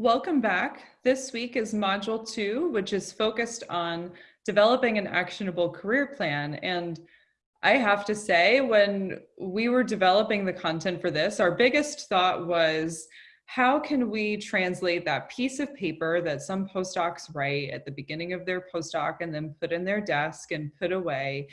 Welcome back. This week is module two, which is focused on developing an actionable career plan. And I have to say, when we were developing the content for this, our biggest thought was how can we translate that piece of paper that some postdocs write at the beginning of their postdoc and then put in their desk and put away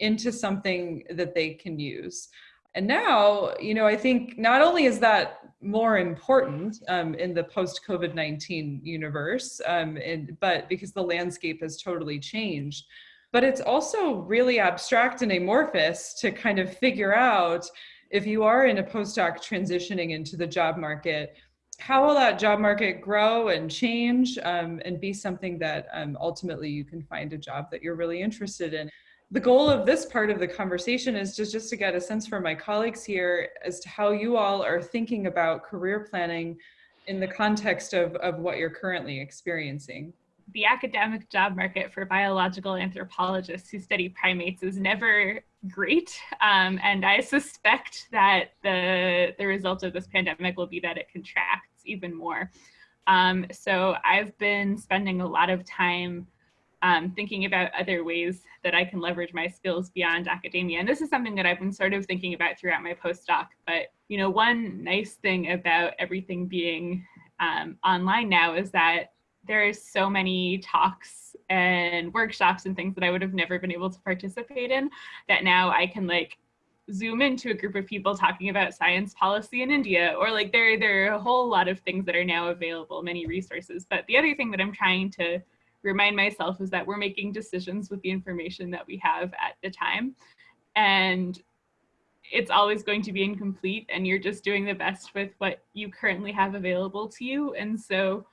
into something that they can use. And now, you know, I think not only is that more important um, in the post COVID 19 universe, um, and, but because the landscape has totally changed, but it's also really abstract and amorphous to kind of figure out if you are in a postdoc transitioning into the job market, how will that job market grow and change um, and be something that um, ultimately you can find a job that you're really interested in the goal of this part of the conversation is just, just to get a sense from my colleagues here as to how you all are thinking about career planning in the context of, of what you're currently experiencing. The academic job market for biological anthropologists who study primates is never great. Um, and I suspect that the, the result of this pandemic will be that it contracts even more. Um, so I've been spending a lot of time um, thinking about other ways that I can leverage my skills beyond academia. And this is something that I've been sort of thinking about throughout my postdoc. But, you know, one nice thing about everything being um, online now is that there's so many talks and workshops and things that I would have never been able to participate in that now I can like zoom into a group of people talking about science policy in India or like there there are a whole lot of things that are now available many resources but the other thing that I'm trying to remind myself is that we're making decisions with the information that we have at the time. And it's always going to be incomplete and you're just doing the best with what you currently have available to you. And so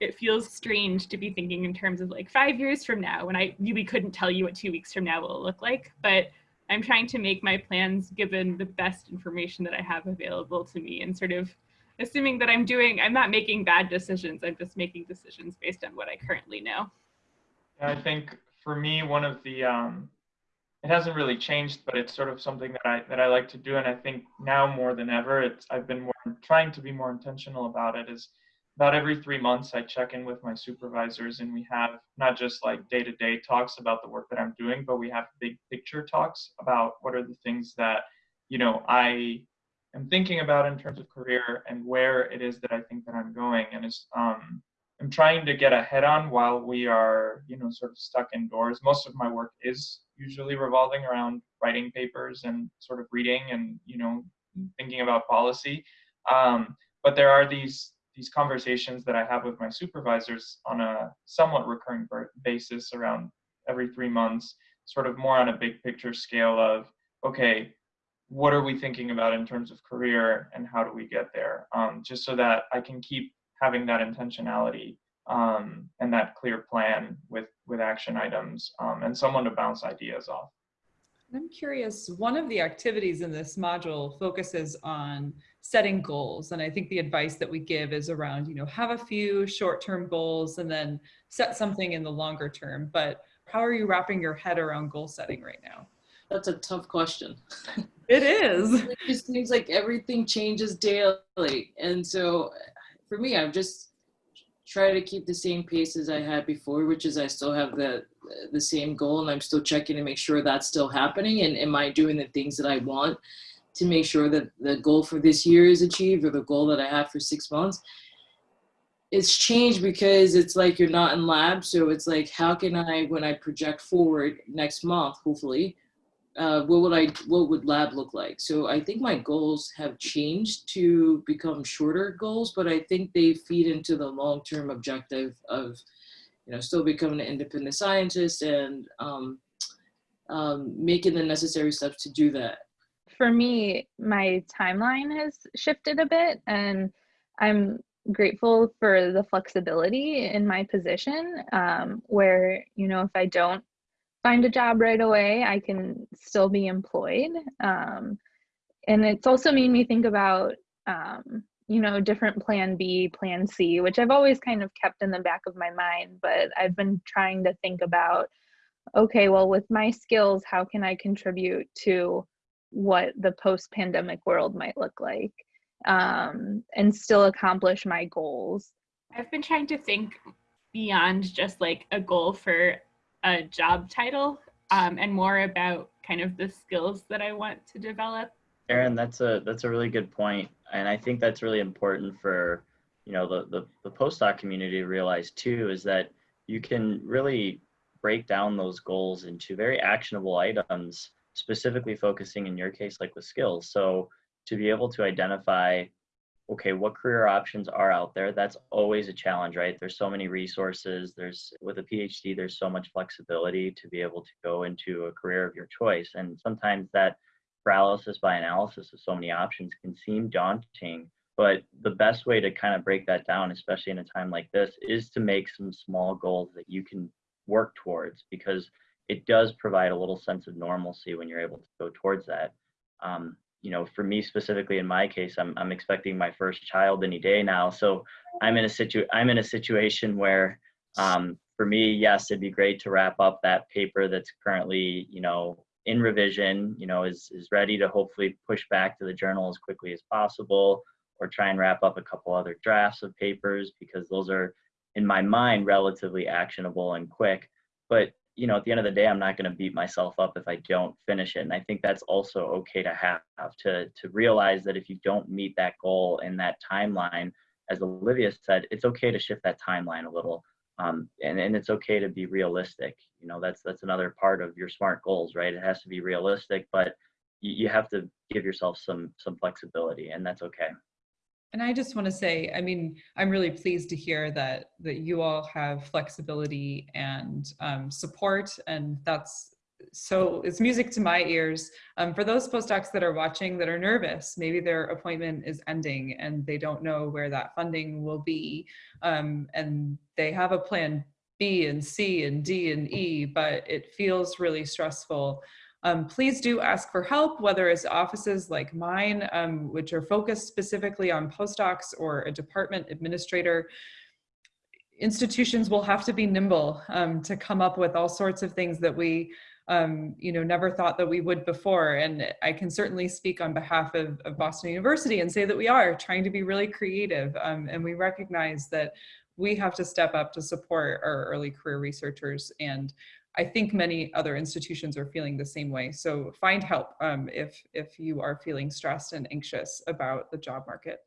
it feels strange to be thinking in terms of like five years from now when I really couldn't tell you what two weeks from now will look like. But I'm trying to make my plans given the best information that I have available to me and sort of assuming that I'm doing, I'm not making bad decisions. I'm just making decisions based on what I currently know. I think for me, one of the, um, it hasn't really changed, but it's sort of something that I that I like to do, and I think now more than ever, it's I've been more trying to be more intentional about it. Is about every three months I check in with my supervisors, and we have not just like day to day talks about the work that I'm doing, but we have big picture talks about what are the things that you know I am thinking about in terms of career and where it is that I think that I'm going. And it's, um, I'm trying to get ahead on while we are, you know, sort of stuck indoors. Most of my work is usually revolving around writing papers and sort of reading and, you know, thinking about policy. Um, but there are these these conversations that I have with my supervisors on a somewhat recurring basis around every three months, sort of more on a big picture scale of, okay, what are we thinking about in terms of career and how do we get there? Um, just so that i can keep having that intentionality um, and that clear plan with with action items um, and someone to bounce ideas off. I'm curious one of the activities in this module focuses on setting goals and i think the advice that we give is around you know have a few short-term goals and then set something in the longer term but how are you wrapping your head around goal setting right now? That's a tough question. It is. it just seems like everything changes daily. And so for me, I'm just try to keep the same pace as I had before, which is I still have the the same goal and I'm still checking to make sure that's still happening and am I doing the things that I want to make sure that the goal for this year is achieved or the goal that I have for six months. It's changed because it's like you're not in lab. So it's like, how can I, when I project forward next month, hopefully, uh, what would I, what would lab look like? So I think my goals have changed to become shorter goals, but I think they feed into the long-term objective of, you know, still becoming an independent scientist and um, um, making the necessary steps to do that. For me, my timeline has shifted a bit and I'm grateful for the flexibility in my position um, where, you know, if I don't find a job right away, I can still be employed. Um, and it's also made me think about, um, you know, different plan B, plan C, which I've always kind of kept in the back of my mind, but I've been trying to think about, okay, well, with my skills, how can I contribute to what the post pandemic world might look like um, and still accomplish my goals? I've been trying to think beyond just like a goal for a job title um, and more about kind of the skills that I want to develop. Aaron, that's a that's a really good point, and I think that's really important for you know the the, the postdoc community to realize too is that you can really break down those goals into very actionable items, specifically focusing in your case like with skills. So to be able to identify okay what career options are out there? That's always a challenge right? There's so many resources there's with a phd there's so much flexibility to be able to go into a career of your choice and sometimes that paralysis by analysis of so many options can seem daunting but the best way to kind of break that down especially in a time like this is to make some small goals that you can work towards because it does provide a little sense of normalcy when you're able to go towards that. Um, you know, for me specifically in my case, I'm I'm expecting my first child any day now. So I'm in a situ I'm in a situation where um, for me, yes, it'd be great to wrap up that paper that's currently, you know, in revision, you know, is is ready to hopefully push back to the journal as quickly as possible, or try and wrap up a couple other drafts of papers because those are in my mind relatively actionable and quick. But you know, at the end of the day, I'm not going to beat myself up if I don't finish it. And I think that's also okay to have to to realize that if you don't meet that goal in that timeline, as Olivia said, it's okay to shift that timeline a little. Um, and, and it's okay to be realistic. You know, that's that's another part of your SMART goals, right? It has to be realistic, but you, you have to give yourself some some flexibility, and that's okay. And I just want to say, I mean, I'm really pleased to hear that that you all have flexibility and um, support, and that's so it's music to my ears. Um, for those postdocs that are watching that are nervous, maybe their appointment is ending and they don't know where that funding will be, um, and they have a plan B and C and D and E, but it feels really stressful. Um, please do ask for help, whether it's offices like mine, um, which are focused specifically on postdocs or a department administrator. Institutions will have to be nimble um, to come up with all sorts of things that we um, you know, never thought that we would before. And I can certainly speak on behalf of, of Boston University and say that we are trying to be really creative. Um, and we recognize that we have to step up to support our early career researchers and I think many other institutions are feeling the same way. So find help um, if, if you are feeling stressed and anxious about the job market.